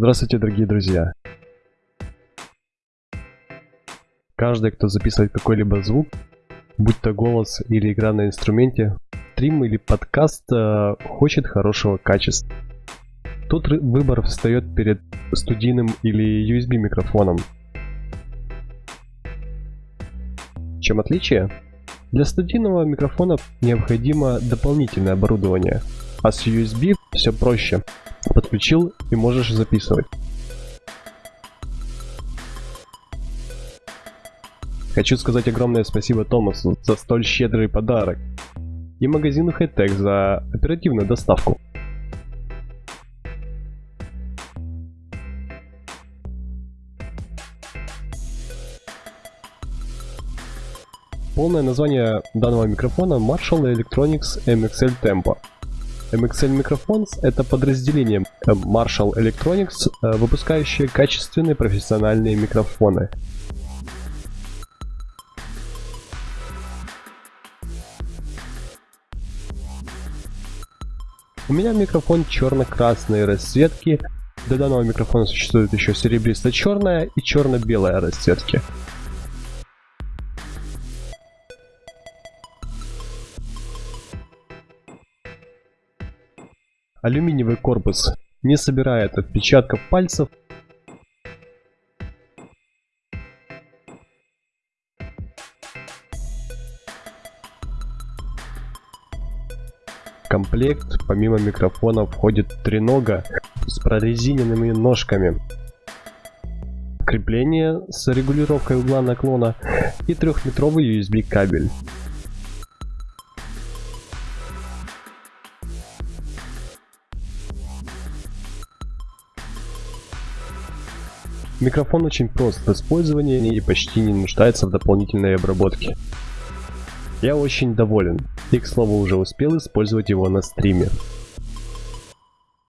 Здравствуйте, дорогие друзья! Каждый, кто записывает какой-либо звук, будь то голос или игра на инструменте, стрим или подкаст, э, хочет хорошего качества. Тут выбор встает перед студийным или USB микрофоном. Чем отличие? Для студийного микрофона необходимо дополнительное оборудование, а с USB все проще. Подключил и можешь записывать. Хочу сказать огромное спасибо Томасу за столь щедрый подарок и магазину Hightech за оперативную доставку. Полное название данного микрофона Marshall Electronics MXL Tempo. MXL Microphones — это подразделение Marshall Electronics, э, выпускающее качественные профессиональные микрофоны. У меня микрофон черно-красной расцветки. Для данного микрофона существует еще серебристо-черная и черно-белая расцветки. Алюминиевый корпус не собирает отпечатков пальцев. В комплект помимо микрофона входит тренога с прорезиненными ножками, крепление с регулировкой угла наклона и трехметровый USB кабель. Микрофон очень прост в использовании и почти не нуждается в дополнительной обработке. Я очень доволен и, к слову, уже успел использовать его на стриме.